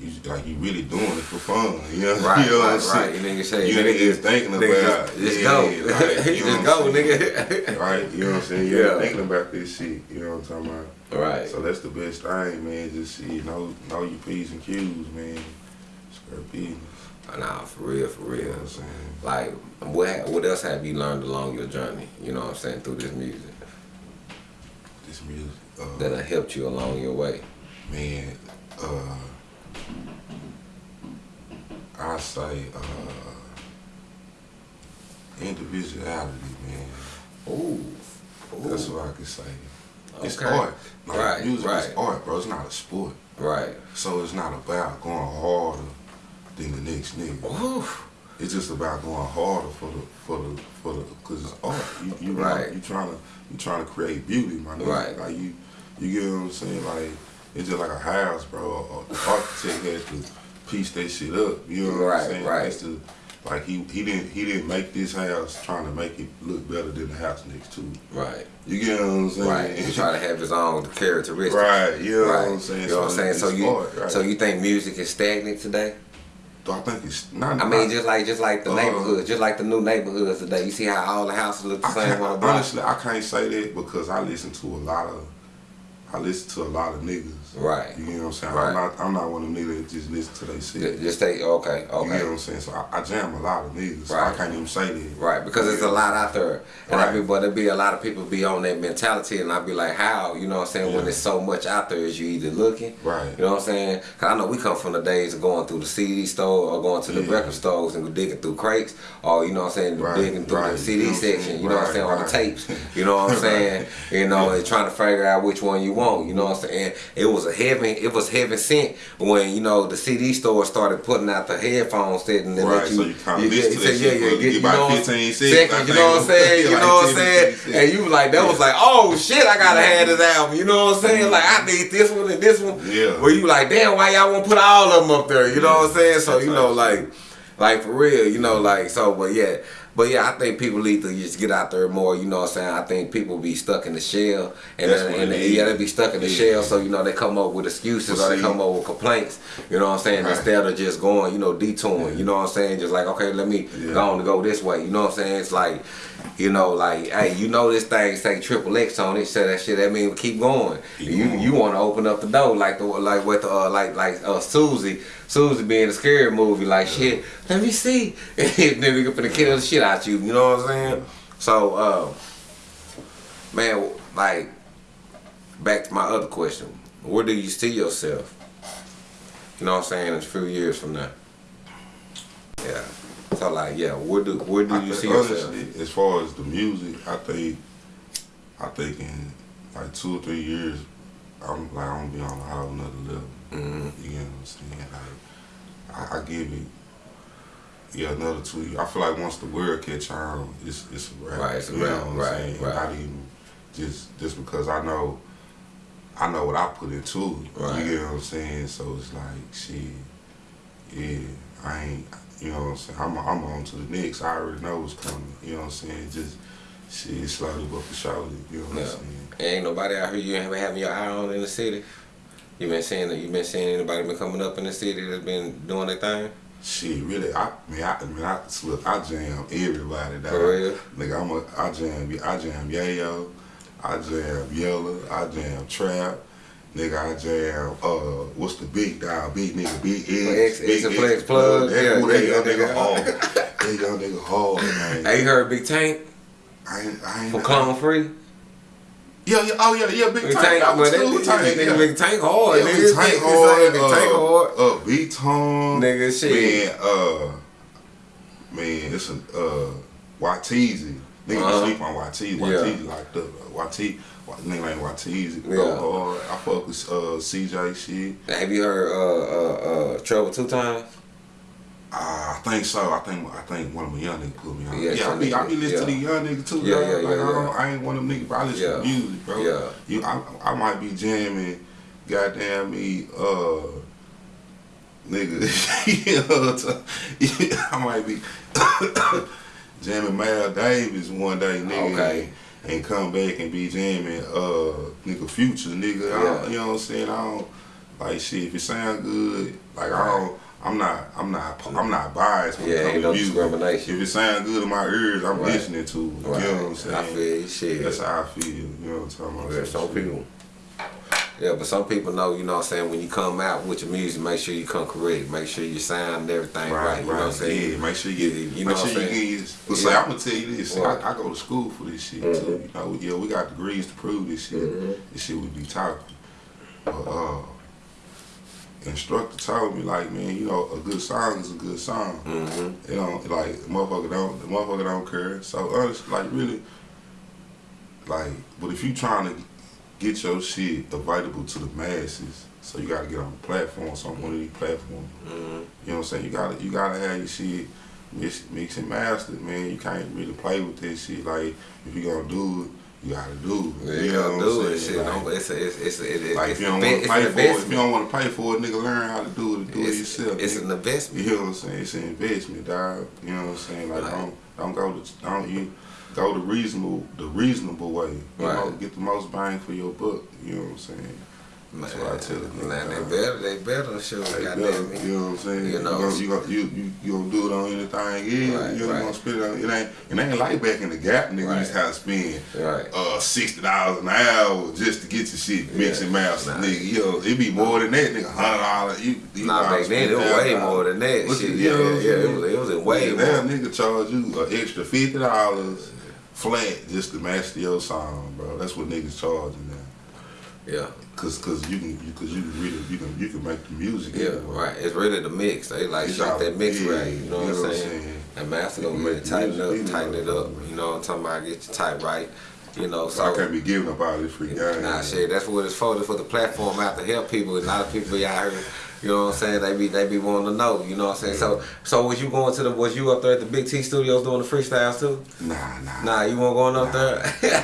you like you really doing it for fun. You know, [LAUGHS] Right, you know right, what I'm right. saying? You nigga say, You nigga, ain't just thinking about just, just yeah, go. like, [LAUGHS] you just go, nigga. [LAUGHS] Right, you know what I'm saying? You Yeah. thinking about this shit. You know what I'm talking about? right. So that's the best thing, man. Just see, know know your p's and q's, man. Square business. Nah, for real, for You know real. what I'm? Like, what what else have you learned along your journey? You know what I'm saying through this music This music. Uh, that have helped you along your way. man, uh, I say uh, individuality, man. Ooh, That's what I can say. It's Okay. art. Like, Right, music right. is art, bro. It's not a sport. right. So it's not about going harder than the next nigga. Ooh. It's just about going harder for the for the for the because it's art. You you Right. you trying to you trying to create beauty, my nigga. Right. Like you you get what I'm saying? Like it's just like a house, bro. A- a architect has to piece that shit up. You know what Right, I'm saying? right. To, like he he didn't he didn't make this house trying to make it look better than the house next to it. Right. You get what I'm saying? Right. He try to have his own characteristics. Right, you know what. I'm saying? You know what I'm saying? So you art, right. so you think music is stagnant today? Do I think it's not? I mean, just like just like the Uh, neighborhoods, just like the new neighborhoods today. You see how all the houses look the I same on the block? honestly, I can't say that because I listen to a lot of, I listen to a lot of niggas. Right. You know what I'm saying? Right. I'm not, I'm not one of them niggas that just listen to they Ju- shit. Just take okay, okay. You know what. I'm saying? So I, I jam a lot of niggas. So Right. I can't even say that. Right, because there's a lot out there. And I Right. be but there be a lot of people be on that mentality and I be like, how? You know what I'm saying? When there's so much out there is you either looking Right. You know what I'm saying? Cause I know we come from the days of going through the CD store or going to the Yeah. record stores and digging through crates or you know what I'm saying, Right, digging through right. the CD You know section, you know what I'm Right, saying, on the tapes. You know what I'm [LAUGHS] saying? You know, and trying to figure out which one you want. You know what I'm saying? It was a heaven it was heaven sent when, you know, the CD store started putting out the headphones set and Right, let you, so you listen to you that yeah, yeah, get you know what I'm [LAUGHS] 15 saying? seconds, you know what I'm saying? You know what I'm saying? And you like, that was like, oh shit, I gotta have this album. You know what I'm saying? Like, I need this one and this one. Yeah. Where you like, damn, why y'all won't put all of them up there? You know what I'm saying? So, you know, like, like for real, you know, like, so, but yeah. But yeah, I think people need to just get out there more. You know what I'm saying? I think people be stuck in the shell, and That's then, and it yeah, they be stuck in the Yeah. shell. So you know they come up with excuses Well, or they come up with complaints. You know what I'm saying? Right. Instead of just going, you know, detouring. You know what I'm saying? Just like okay, let me Yeah. go on to go this way. You know what I'm saying? It's like, you know, like hey, you know this thing say triple X on it. So that shit that mean keep going. Keep you going. you want to open up the door like the like with uh like like uh Susie. Susie being a scary movie, like shit. Let me see. [LAUGHS] and then we gonna kill the shit out you. You know what I'm saying? So, uh, man, like, back to my other question. Where do you see yourself? You know what I'm saying? In a few years from now. Yeah. So like, yeah, where do where do I you see yourself? honestly, as far as the music, I think, I think in like two or three years, I'm like I'm gonna be on a whole nother level. Mm-hmm. You know what I'm saying? Like, I, I give it, yeah, another two. years. I feel like once the word catch on, it's it's a wrap. Right, it's a you know wrap, what I'm right, saying? right. Not even just just because I know, I know what I put into it. Right. You get what I'm saying? So it's like, shit, yeah, I ain't. You know what I'm saying? I'm, I'm on to the next. I already know what's coming. You know what I'm saying? Just shit, slowly but for surely. You know what. I'm saying? Ain't nobody out here you ain't having your eye on in the city. You been seeing that? You been seeing anybody been coming up in the city that's been doing their thing? Shit, really, I mean, I, I mean, I look, I jam everybody. Dog. For real? Nigga, I'm a, I jam, I jam Yayo, I jam Yella, I jam Trap. Nigga, I jam, uh, what's the big dog, big nigga, big X- X, big X and Flex Plug, That, yeah, that young nigga hard. that young nigga hard, man. Hey, you heard Big Tank I ain't, I ain't, from Clone Free? Yeah, yeah, oh yeah, yeah, big Big tank. Tank, I was cool tank. nigga, yeah. big tank hard, Yeah, nigga. big tank hard. Big uh, tank hard. Uh, beat tone. Nigga, shit. Man, uh, man, it's a uh, Watizi. Nigga Uh-huh. sleep on Watizi. Watizi like the Watizi. Nigga like Watizi. Yeah. Go hard. I fuck with uh, CJ shit. Have you heard uh uh uh Trouble Two Times? Uh, I think so. I think I think one of my young niggas put me on. Yeah, Yeah, I be I be listening to the young niggas too. Yeah, dog. yeah, like, yeah, I, yeah. don't, I ain't one of them niggas, but I listen Yeah. to music, bro. Yeah. You, I, I might be jamming, goddamn me, uh, nigga. you know, t- yeah, I might be [COUGHS] jamming Mal Davis one day, nigga. Okay. And, and come back and be jamming, uh, nigga, Future, nigga. I don't, you know what I'm saying? I don't like shit. If it sound good, like I don't. I'm not, I'm not, I'm not biased when Yeah, it ain't no music. discrimination. If it sound good in my ears, I'm Right. listening to it. Right. You know what I'm saying? I feel shit. That's how I feel. You know what I'm talking about? Yeah, some people. Yeah, but some people know, you know what I'm saying, when you come out with your music, make sure you come correct. Make sure you sound and everything right. Right, you know what I'm saying? Yeah, make sure you, you, you know make what I'm sure you saying? get. But Yeah. say, I'm gonna tell you this. see, I, I go to school for this shit Mm-hmm. too. You know, yeah, we got degrees to prove this shit. This shit we be talking. But uh, instructor told me like, man, you know, a good song is a good song. Mm-hmm. You know, like motherfucker don't, the motherfucker don't care. So honestly, like really, like, but if you trying to get your shit available to the masses, so you gotta get on the platform, some one of these platforms. Mm-hmm. You know what I'm saying? You gotta you gotta have your shit mix, mix and mastered, man. You can't really play with this shit. Like if you gonna do it, you gotta do. Yeah, you you know gotta what do it, shit. Like, no, it's a, it's, it's, a, it, like it's if you don't want to pay for it, if you don't want to pay for it, nigga, learn how to do it. Do it yourself. it's nigga. an investment. You know what I'm saying? It's an investment, dog. You know what I'm saying? Like Right. don't don't go to don't you go the reasonable the reasonable way. You know, Right. get the most bang for your buck. You know what I'm saying? That's what I tell the Man, they better, they better show. Hey, Goddamn me. you know what I'm saying? You You know. you gonna, you, you, you gonna do it on anything, yeah. Right, you right. gonna spend it on it ain't it ain't like back in the gap, nigga. Right. You to have to spend Right. uh sixty dollars an hour just to get your shit mixed Yeah. and mastered, Nah. nigga. Yo, it be more than that, nigga. Hundred dollars. You, you Nah, back then it was way $1,000. more than that. Look Shit, at- yeah, know yeah, yeah. It was, it was way more. Now nigga charge you an extra fifty dollars flat just to master your song, bro. That's what niggas charging now. Yeah, Cause, cause you can, you, cause you can really, you can, you can make the music. yeah, anyway. right. It's really the mix. They like It's all- that mix yeah, right. You know what I'm saying? And master gonna You really tighten up, tighten it up. You know what I'm talking about? Get your type right. You know, So I can't be giving up all this free game. Nah, shit, that's what it's for. It's for the platform out to help people. And a lot of people out here, you know what I'm saying? They be they be wanting to know, you know what I'm saying? So so was you going to the was you up there at the Big T Studios doing the freestyles too? Nah, nah. Nah, you weren't going up there. nah.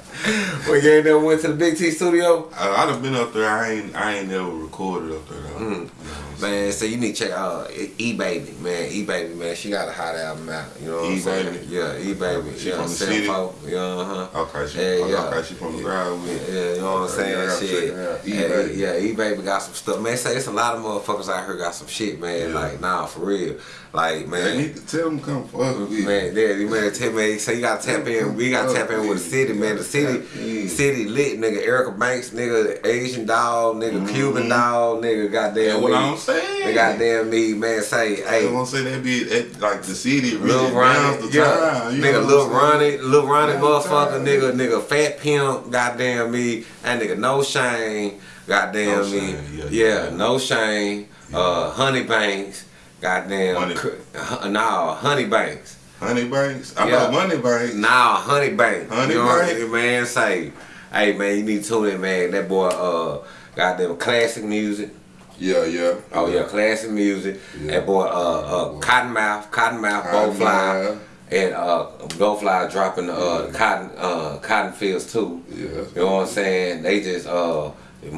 [LAUGHS] [LAUGHS] well, you ain't never went to the Big T Studio. I, I done been up there. I ain't, I ain't never recorded up there though. Mm. You know what I'm saying? Man, so you need to check out E Baby, man. E Baby, man, she got a hot album out. You know what I'm saying? Yeah, E Baby. She yeah, from the city? Yeah, uh huh. Okay, she, Yeah, okay, yeah. okay, she from the ground with. Yeah, you know what I'm saying? yeah, shit. her out. Yeah, E-Baby. yeah, E Baby got some stuff. Man, say it's a lot of motherfuckers out here got some shit, man. Yeah. Like, nah, for real. Like, Man, man. need to tell them come fuck with me. Man, yeah, you man, tell me, so you gotta tap in. We gotta tap in with the city, man. The city, Yeah. city lit, nigga. Erica Banks, nigga. Asian Doll, nigga. Cuban Doll, nigga. That's Goddamn what me. I'm saying. The goddamn me, man. Say, I hey, want to say that be at, like the city Lil Ronnie, the yeah, time. You nigga, Lil I'm? Ronnie, Lil Ronnie, motherfucker, nigga, nigga, Fat Pimp, goddamn me, that nigga, No Shame, goddamn No me, Shame, yeah, yeah, yeah. No Shame, uh, Honey Banks, goddamn, Honey- uh, nah, Honey Banks, Honey Banks. I Yeah. know Money Banks. nah, Honey Banks, Honey you know Banks? Man, say, hey man, you need to tune in, man, that boy, uh, got them classic music. Yeah, yeah. Oh yeah, classic music. Yeah. That boy, uh, uh, Cottonmouth, Cottonmouth, Cottonmouth. Bowfly, and uh, Bowfly dropping the uh, cotton, uh, cotton fields too. Yeah. You know what I'm saying? They just uh,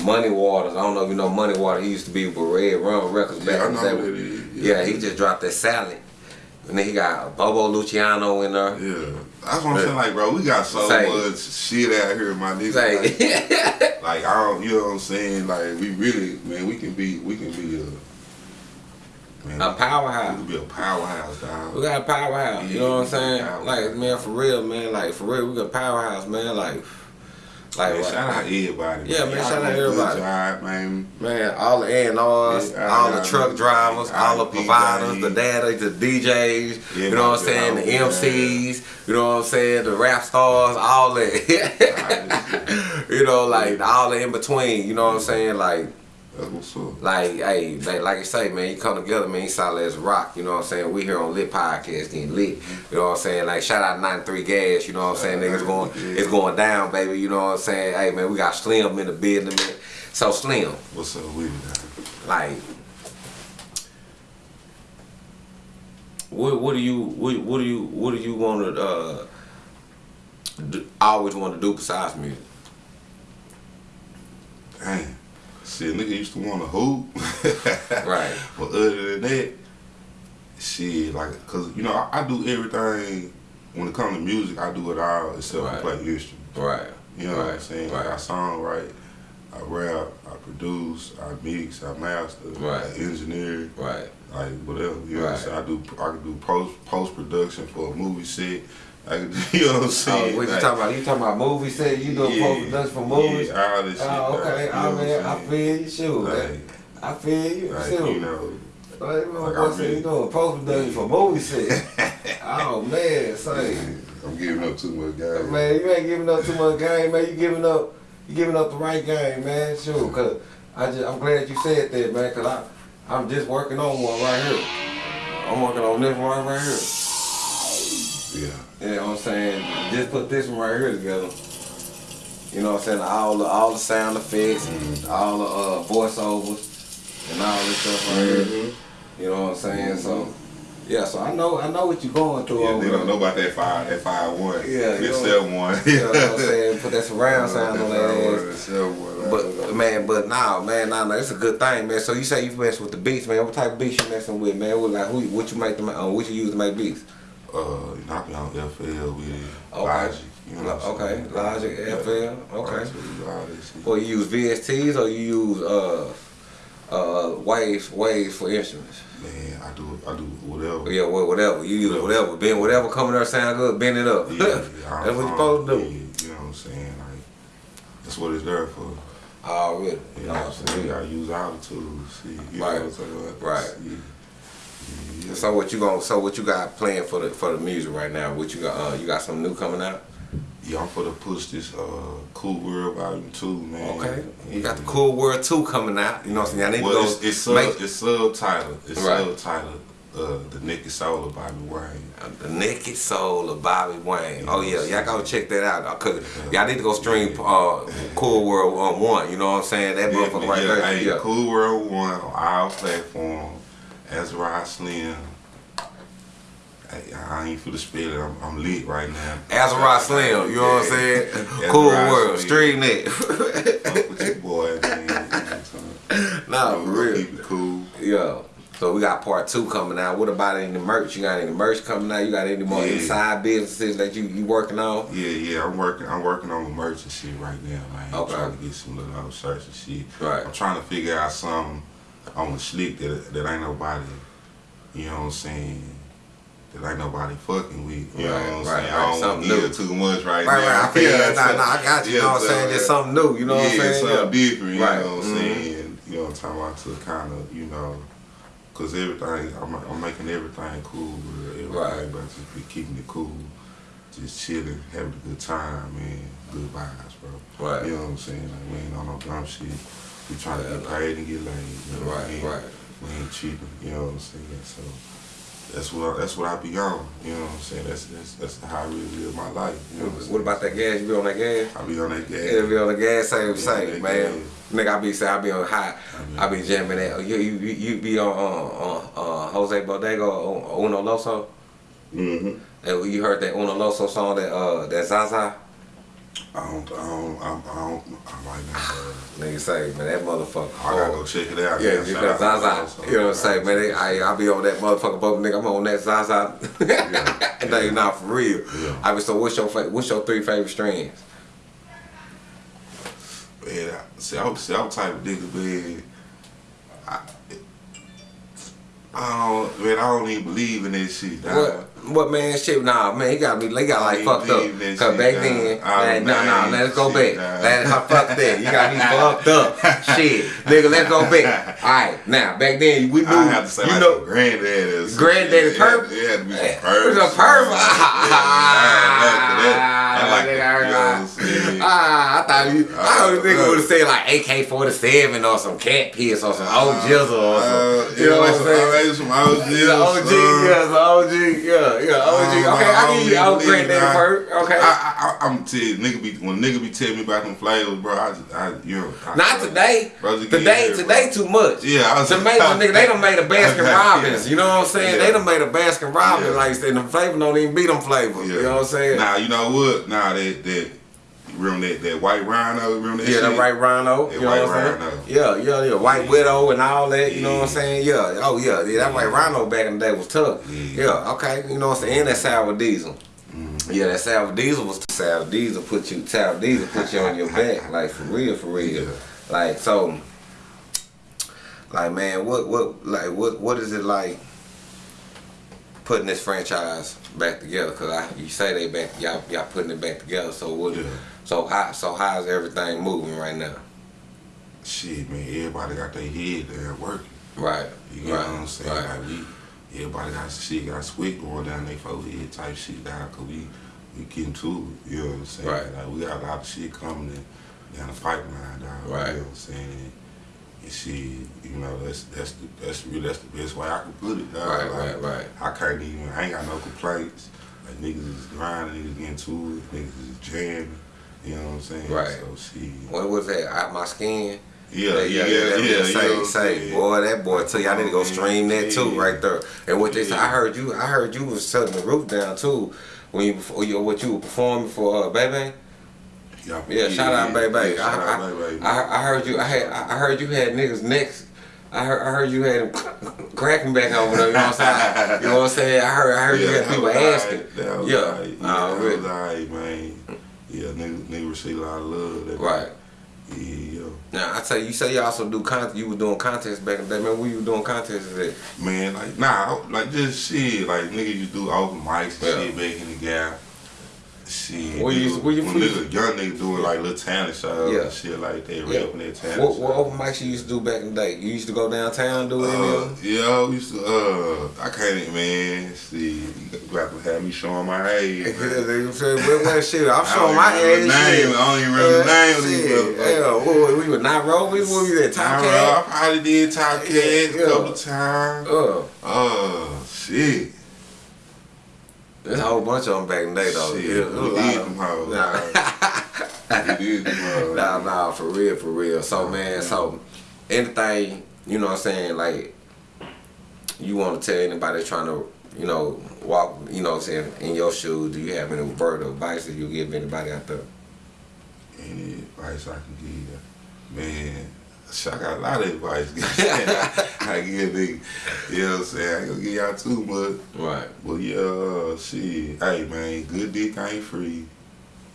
Money Waters. I don't know if you know Money Waters. He used to be with Red Rum Records back Yeah, in the day. Yeah. Yeah. he just dropped that salad. And then he got Bobo Luciano in there. Yeah. That's what I'm saying. Like, bro, we got so Say. much shit out here, my nigga. Like, [LAUGHS] like, I don't, you know what I'm saying? Like, we really, man, we can be, we can be a, man, a we powerhouse. can be a powerhouse, dog. We got a powerhouse. You know what I'm saying? Like man, for real, man. Like for real, we got a powerhouse, man. Like Like, Man, shout out everybody. Yeah, man, shout out everybody. Job, man. Man, all the A&Rs, all the truck drivers, all the providers, the daddies, the DJs, you know what I'm saying, the MCs, you know what I'm saying, the rap stars, all that. [LAUGHS] you know, like all the in between, you know what I'm saying, like That's what's up. like, hey, like, like I say, man, you come together, man, you solid as rock, you know what I'm saying? We here on Lit Podcast getting lit, you know what I'm saying? Like, shout out 93 Gas, you know what I'm saying? Niggas going, it's going down, baby, you know what I'm saying? Hey, man, we got Slim in the building, man. So, Slim, What's up with it? like, what, what do you, what, what do you, what do you want to, uh, always want to do besides music? Shit, nigga used to want to hoop. [LAUGHS] Right. But other than that, shit, like, cause you know, I, I do everything. When it comes to music, I do it all except Right. play instruments. Right. You know what I'm saying? right. Like I songwrite, I rap, I produce, I mix, I master, Right. I engineer, Right. like whatever. You know what I'm Right. saying? I do I can do post post production for a movie set. I can, [LAUGHS] you know what I'm Oh, saying? what you Like, talking about? You talking about movie set? You doing yeah, post production for movies? Yeah, all this oh, shit. Oh, okay. like, I mean, I feel you, shoot. Like, I feel you, like, shoot. you know, Like, like, I said you doing post production for movie set. [LAUGHS] oh man, say, I'm giving up too much, guys. man, you ain't giving up too much game, man. You giving up, you giving up the right game, man. Sure, cause I just, I'm glad you said that, man. Cause I, I'm just working on one right here. I'm working on this one right here. Yeah. You know what I'm saying? Just put this one right here together. You know what I'm saying? All the all the sound effects, Mm-hmm. all the uh, voiceovers, and all this stuff right here. Mm-hmm. You know what I'm saying? So yeah, so I know I know what you're going through Yeah, they don't know about that five, that five one. Yeah, you that seven one. You know what I'm saying? Put that surround [LAUGHS] sound on that ass. One. But man, but nah, man, nah, nah, it's a good thing, man. So you say you mess with the beats, man. What type of beats you messing with, man? What like who? What you make them? Uh, what you use to make beats? Uh, you know, I be on FL with it, Okay. Logic. You know Okay? Logic, FL, okay. Logic, all that shit. Or you use VSTs or you use uh uh waves waves for instruments. Man, I do, I do whatever. Yeah, well, whatever you use, whatever. Bend whatever coming there sound good, bend it up. Yeah, [LAUGHS] yeah, That's what you I'm- supposed to do. yeah, You know what I'm saying? Like, that's what it's there for. Oh, really? You know what I'm saying? I use all the tools. See, you Right, know what I'm right. Yeah. Yeah. So what you going so what you got planned for the for the music right now? What you got uh you got something new coming out? Yeah, I'm for to push this uh, Cool World Volume 2, man. Okay. You got the Cool World 2 coming out. You know what I'm saying? I need Well, to it's, go it's, sub, make it's subtitled. It's Right. subtitled uh, The Naked Soul of Bobby Wayne. the Naked Soul of Bobby Wayne. Oh yeah, y'all gotta check that out. uh, Cause y'all need to go stream uh, Cool World on one. You know what I'm saying? That motherfucker right yeah, there. Hey, yeah. Cool World 1 on all platforms. Azra Slim. Hey, I ain't for the spell it. I'm, I'm lit right now. Azarot Slim, you know what I'm saying? cool World, Street Net. Fuck with your boy, man. You know what I'm saying? nah, for real. Keep it cool. Yo. So we got part two coming out. What about any merch? You got any merch coming out? You got any more Yeah. inside businesses that you you working on? Yeah, yeah, I'm working. I'm working on the merch and shit right now, man. I'm Okay. trying to get some little other shirts and shit. Right. I'm trying to figure out something on slick that that ain't nobody. You know what I'm saying? That ain't nobody fucking with. You know Right, what I'm right, saying? right, I don't something new. too much right, Right, now. right. I feel [LAUGHS] Yeah, that. Nah, nah, I got you. You know what I'm saying? Just something new. You know what I'm yeah, saying? something Yeah. different. You Right. know what I'm Mhm. saying? You know what I'm talking about to kind of, you know, cause everything I'm, I'm making everything cool. Everything, Right. but just be keeping it cool, just chilling, having a good time, man. Good vibes, bro. Right. You know what I'm saying? Like we ain't on no dumb shit. We trying to paid and get laid. You know I Right, mean? right. We ain't cheating. You know what I'm saying? So. That's what that's what I be on. You know what I'm saying? That's that's that's how I really live my life. You know what What about that gas? You be on that gas? I be on that gas. Yeah, be on the gas, same, same, man. Nigga, I be say I be on high. I I be jamming that. You you you be on uh, uh, Jose Bodega or Uno Loso. Mm-hmm. And you heard that Uno Loso song that uh that Zaza. I don't, I don't, I don't, I don't, I might not. Nigga say man that motherfucker. I gotta go check it out. Yeah, because Zaza, you know what I'm saying, man. They, I I be on that motherfucker, but nigga, I'm on that Zaza. Yeah. [LAUGHS] and they not for real. Yeah. I mean, so what's your what's your three favorite strands? Man, I, see, I'm, see, I'm type of nigga, man. I, I don't, man, I don't even believe in that shit. dog. What? What man? Shit, nah, man. He got me. He got like fucked up. Cause shit, back nah. then, man, no, no, let's go shit, back. nah. Let, fuck that. You got me fucked up. [LAUGHS] Shit, nigga, let's go back. All right, now back then we knew. I have to say, you like know, some granddaddy or some Granddaddy shit. purp? Yeah, it had to be some It was a purp. Ah, I thought you. I thought you nigga Uh, would have said like AK forty seven or some cat piss or some old jizzle or Uh. You know what I'm saying? some OG. Yeah, OG, yeah, some OG, yeah, yeah, OG. Uh, Okay, I don't give you old that. perk. Okay. I, I, I, I'm tell you, nigga be when nigga be telling me about them flavors, bro. I, just, I you know, I, Not today. Bro, Today, here, today bro. too much. Yeah, I was Tomato [LAUGHS] nigga, they done made a Baskin [LAUGHS] Robbins. You know what I'm saying? Yeah. They done made a Baskin Robbins. Yeah. Like I said, the flavor don't even beat them flavors. You know what I'm saying? Nah, you know what? Nah, that that remember that that white rhino, remember that Yeah, shit? the white rhino. That You know white what I'm rhino. saying? Yeah, yeah, yeah. White widow and all that. You know what I'm saying? Yeah. Oh yeah. Yeah, that white rhino back in the day was tough. Yeah. Yeah. Okay. You know what I'm saying? And that sour diesel. Mm-hmm. Yeah, that sour diesel was sour diesel put you sour diesel put you on your [LAUGHS] back like for real for real. Yeah. Like so. Like man, what what like what what is it like? Putting this franchise back together, cause I, you say they back, y'all, y'all putting it back together. So what? Yeah. So how, so how's everything moving right now? Shit, man, everybody got their head there working. Right. You know right. what I'm saying? Right. Like we, everybody got shit, got sweat going down their forehead type shit down, cause we, we getting to it. You know what I'm saying? Right. Like we got a lot of shit coming in, down the pipeline, dog. Right. You know what I'm saying? And shit, you know, that's that's the that's really that's the best way I can put it, dog. Right, like, right, right. I can't even I ain't got no complaints. Like niggas is grinding, niggas getting to it, niggas is jamming. You know what I'm saying? Right. So shit. What was that? Out my skin. Yeah, yeah, yeah, yeah. yeah, bitch say, you know what I'm say, saying? boy, that boy tell you I need to go stream that too, right there. And what they say, I heard you, I heard you was shutting the roof down too when you, before you what you were performing for uh, Baby. Yeah, yeah, shout out Baby. Yeah, I, shout I, out Baby. I, I heard you, I had, I heard you had niggas necks. I heard, I heard you had them [LAUGHS] cracking back over there. You know what I'm saying? You know what I'm saying? I heard, I heard you had people asking. alright. That was Yeah, alright. Yeah, Oh, that really? was alright, man. Yeah, nigga, nigga received a lot of love. That Right. Yeah, yeah. Now I tell you, you say you also do content. You were doing contests back in the day. Man, where you were doing contests at? Man, like, nah, like, just shit. Like, niggas used to do open mics and Yeah. shit back in the gap. Shit. Where you- nigga- where you- when niggas, young niggas doing, like, little talent shows Yeah. and shit like that. Yeah. Rapping their talent What, what open mics you used to do back in the day? You used to go downtown do any Uh, yeah, we used to, uh, I can't, even, man, see, you got to have me showing my age, [LAUGHS] man. What, what shit? I'm I showing my age. name. I don't even remember the name of these. Yeah, what, we were not rolling. What we at? Top Cat? I probably did Top Cat Yeah, a yeah. couple times. Uh, Oh, shit. There's a whole bunch of them back in the day though. Shit, Yeah, it was a we did them hoes. Nah. [LAUGHS] We did them hoes. Nah, nah, for real, for real. So man, so anything, you know what I'm saying, like you want to tell anybody trying to, you know, walk, you know what I'm saying, in your shoes, do you have any word of advice that you give anybody out there? Any advice I can give? Man, I got a lot of advice. [LAUGHS] I give nigga, you know what I'm saying? I ain't gonna give y'all too much. Right. But yeah, shit. Hey man, good dick ain't free.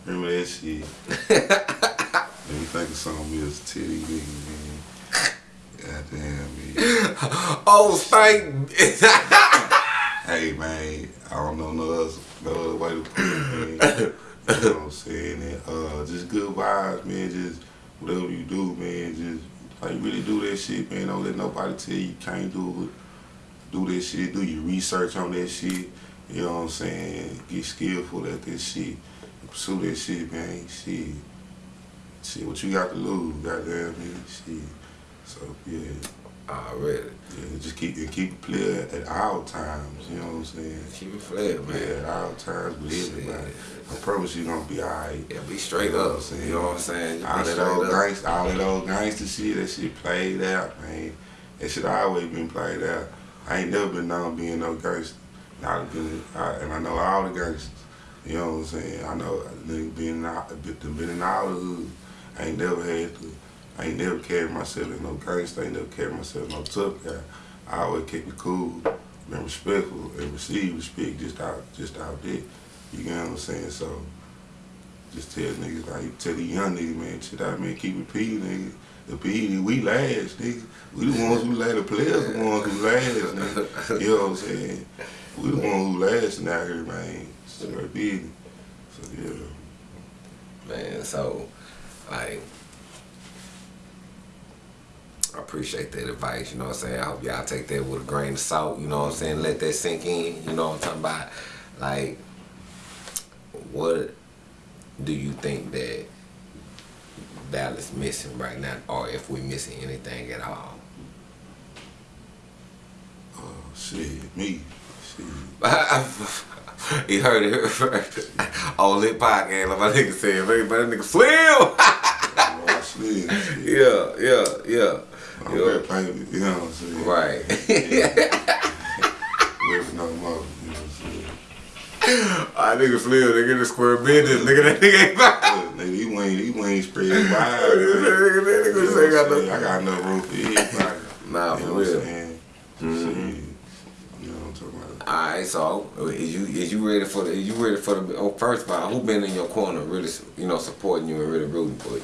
Remember that shit. [LAUGHS] Let me think of something else. Titty nigga, man. Goddamn, man. Oh, thank. [LAUGHS] Hey man, I don't know no other, no other way to put it, man. you know what I'm saying? And, uh, just good vibes, man. Just whatever you do, man. Just like really do that shit, man. Don't let nobody tell you you can't do it. Do that shit. Do your research on that shit. You know what I'm saying? Get skillful at that shit. Pursue that shit, man. Shit. Shit, what you got to lose, goddamn, man. Shit. So yeah. Already. Just keep and keep it clear at all times. You know what I'm saying? Keep it flat, man. Yeah, at all times with everybody. I promise you gonna be alright. Yeah, be straight up. You know what I'm saying? All that old up. gangsta, all that old gangster shit, that shit played out, man. That shit always been played out. I ain't never been known being no gangster. Now been, I, and I know all the gangsters. You know what I'm saying? I know being been in, all- been been in all the hood. I ain't never had to. I ain't never carried myself as no gangster. I ain't never carried myself no tough guy. I always kept it cool, been respectful, and receive respect just out, just out there. You get what I'm saying? So, just tell niggas like tell the young niggas, man, shit out, man, keep it P. The P, we last, nigga. We the ones who last. The players the ones who last, nigga. You know what I'm saying? We the ones who last out here, man. Straight business. So yeah. Man, so like I appreciate that advice, you know what I'm saying? I hope y'all take that with a grain of salt, you know what I'm saying? Let that sink in, you know what I'm talking about? Like what do you think that Dallas missing right now or if we missing anything at all? Oh shit, me. Shit. [LAUGHS] he heard it first. On lit podcast, like my nigga said, that nigga slim. [LAUGHS] Oh, yeah, yeah, yeah. I'm Yeah. very painted, you know what I'm saying? Right. Ready no more, you know what I'm saying? [LAUGHS] I nigga slim, nigga the square business, nigga that nigga ain't fine. Nigga, he ain't, he ain't spread wide. [LAUGHS] Nigga, man. nigga, You know nigga what say got no. I got enough room for everybody. [LAUGHS] Nah, for know what I'm real. saying? Mhm. Shit, You know what I'm talking about? Alright, so is you is you ready for the is you ready for the oh first of all, who been in your corner really you know supporting you and really rooting for you?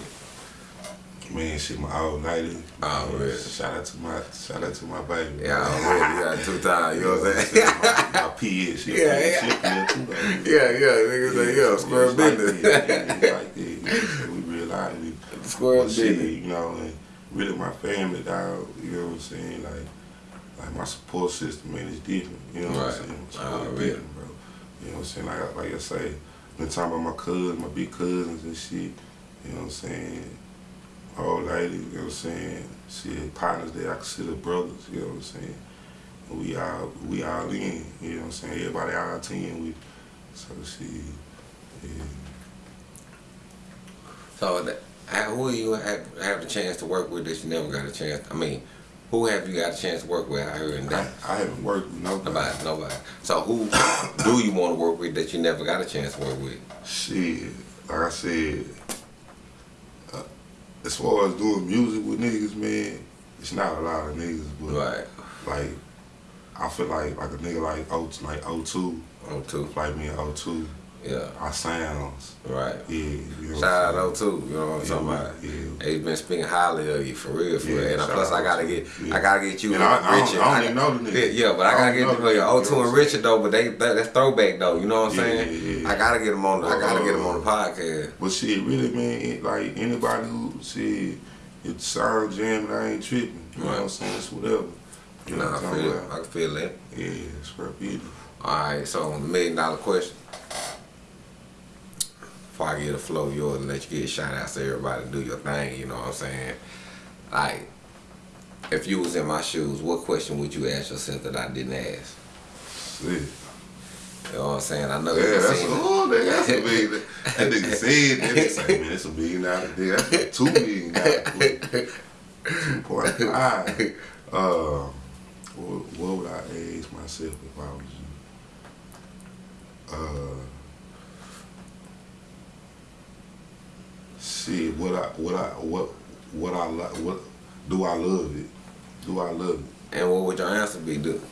Man, shit, my old lady. Oh, Man? Shout out to my, shout out to my baby. Yeah, you got two times, you know what I'm saying? my, my PA, [LAUGHS] Yeah, yeah, yeah. she too, baby. yeah, yeah, nigga say yeah, square like business. that, yeah, it's like that. You know, so we realize we Square but shit, business. you know, and really my family, dog. You know what I'm saying? Like, like my support system, man, is different. You know what Right. I'm saying? It's Oh, really really? different, bro. You know what I'm saying? Like, like I say, been talking about my cousins, my big cousins and shit. You know what I'm saying? Old lady, you know what I'm saying? Shit, partners that I consider brothers. You know what I'm saying? We all, we all in. You know what I'm saying? Everybody all ten with. So shit, yeah. So that, how- who you have have the chance to work with that you never got a chance? I mean, who have you got a chance to work with out here in I, Dallas? I haven't worked with nobody. Nobody, nobody. So who [COUGHS] do you want to work with that you never got a chance to work with? Shit, like I said, as far as doing music with niggas, man, it's not a lot of niggas, but Right. like, I feel like like a nigga like O like O2, On two. like me and O2, Yeah. our sounds, Right. yeah. You know Shout out I'm too. You know what I'm Yeah, talking about? yeah. He's been speaking highly of you for real, for Yeah, real. And plus, I gotta get, yeah. I gotta get you And I- I don't- Richard. I don't even know the nigga. Yeah, but I I gotta get know the the O2 and Richard though. But they that, that's throwback though. You know what I'm saying? yeah, yeah. I gotta get them on. I gotta get them on the uh, podcast. But shit, really, man, like anybody who shit, it sound jamming, I ain't tripping. You know what I'm saying? It's whatever. You know Nah, what I I'm talking feel, about? I can feel that. Yeah, it's for beauty. All right, so the million dollar question. Before I get a flow, yours and let you get shout outs to everybody, do your thing. You know what I'm saying? Like, if you was in my shoes, what question would you ask yourself that I didn't ask? Shit. You know what I'm saying? I know Yeah, that's seen oh, that, that's a big. [LAUGHS] That nigga said that. They say, man, it's a million dollar deal. That's a two million dollar deal. Two point five. Uh, what, what would I ask myself if I was you? Uh, shit. What I what I what what I like what do I love it? Do I love it? And what would your answer be? Do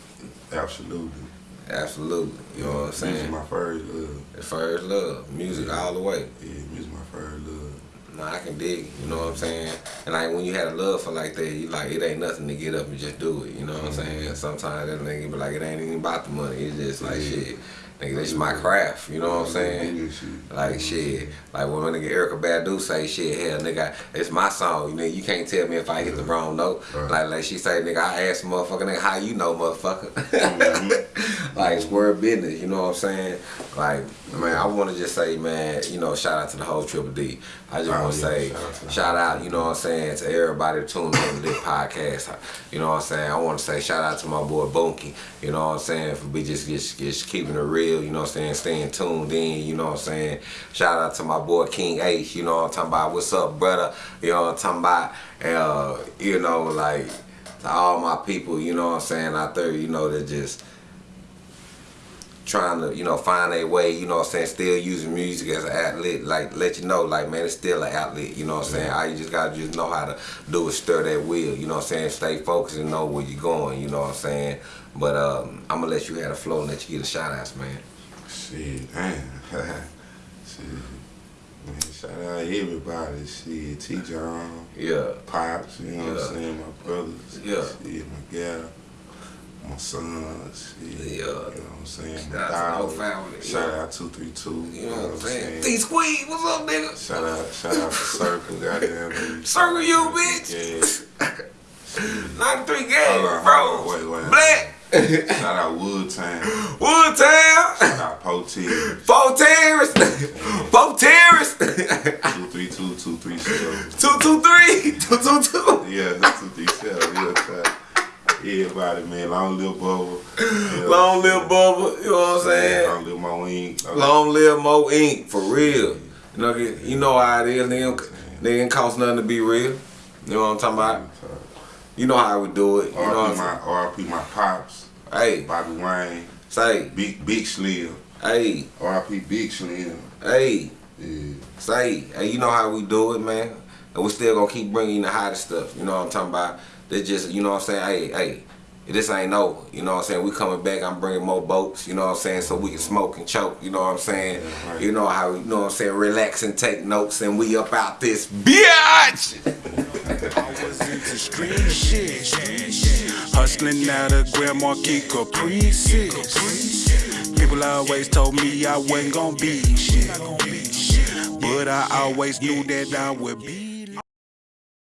Absolutely. Absolutely. You know what I'm saying? saying? my first love. The first love, music all the way. Yeah, is my first love. No, I can dig. it, You know what I'm saying? And like when you had a love for like that, you like it ain't nothing to get up and just do it. You know what I'm mm-hmm. saying? Sometimes that nigga be like it ain't even about the money. It's just like Yeah. shit. Nigga, this is my craft. You know what I'm saying? Like shit, like when my nigga Erykah Badu say shit, hell nigga, it's my song. You know, you can't tell me if I hit the wrong note. Like like she say, nigga, I asked motherfucker, nigga, how you know, motherfucker? Mm-hmm. [LAUGHS] Like square business. You know what I'm saying? Like man, I want to just say, man, you know, shout out to the whole Triple D. I just Oh, want to yeah, say, shout out shout out, you know what I'm saying, to everybody tuned in to this podcast. You know what I'm saying? I want to say shout out to my boy Bunky. You know what I'm saying? For be just, just just keeping it real. You know what I'm saying? Staying tuned in. You know what I'm saying? Shout out to my boy King H. You know what I'm talking about? What's up, brother? You know what I'm talking about? Uh, you know, like to all my people. You know what I'm saying out there. You know that just trying to, you know, find a way, you know what I'm saying, still using music as an outlet, like let you know, like man, it's still an outlet, you know what I'm saying? I just gotta just know how to do is stir that wheel, you know what I'm saying? Stay focused and know where you're going, you know what I'm saying? But um, I'm gonna let you have the flow and let you get a shout outs, man. Shit, damn. [LAUGHS] Shit. Man, shout out everybody. Shit, T. John, Yeah. Pops, you know what I'm saying? My brothers. Yeah. Shit, my gal. My sons. Shit, Yeah. You know what I'm saying? Shout out to the family, Shout yeah. out 232. You know what I'm saying? T Squeeze, what's up, nigga? Shout out, shout out to Circle, goddamn. [LAUGHS] Circle you, bitch. Yeah. [LAUGHS] 93 Hold game, on, bro. wait, wait. Black. Shout out Wood Town. Woodtown. Shout out Potier. Four terrace. [LAUGHS] Four terrace. 232, 237. 223. 222. Yeah, that's 237. Yeah, Everybody, man. Long live Bubba. [LAUGHS] Yeah. Long live Bubba. You know what I'm saying? Long live Mo Ink. Long live Mo Inc. For real. You know, you know how it is. They ain't, they ain't cost nothing to be real. You know what I'm talking about? You know how we do it. You know what I'm my, RP my pops. Hey, Bobby Wayne. say, Big, Big Slim. hey, RP Big Slim. hey, Yeah. say, hey, you know how we do it, man. And we still gonna keep bringing the hottest stuff. You know what I'm talking about? They just, you know what I'm saying? Hey, hey, this ain't over. You know what I'm saying? We coming back. I'm bringing more boats. You know what I'm saying? So we can smoke and choke. You know what I'm saying? Yeah, right. You know how, you know what I'm saying? Relax and take notes, and we up out this bitch. I was into street shit. Hustling out of Grand Marquis Caprices. People always told me I wasn't gonna be shit. But I always knew that I would be